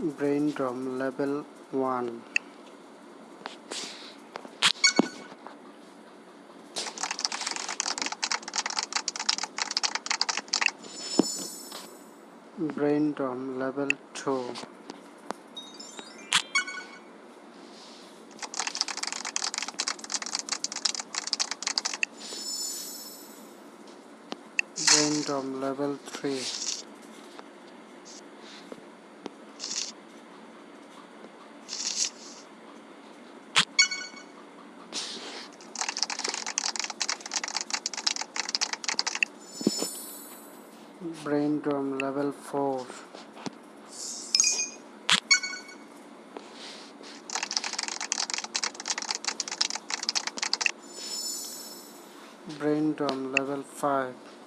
Braindrum level 1 brain drum level 2 brain drum level 3 Braindrum level 4 brain drum level 5